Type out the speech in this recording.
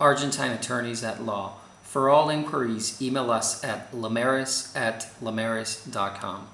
Argentine Attorneys at Law. For all inquiries, email us at lamaris at lamaris.com.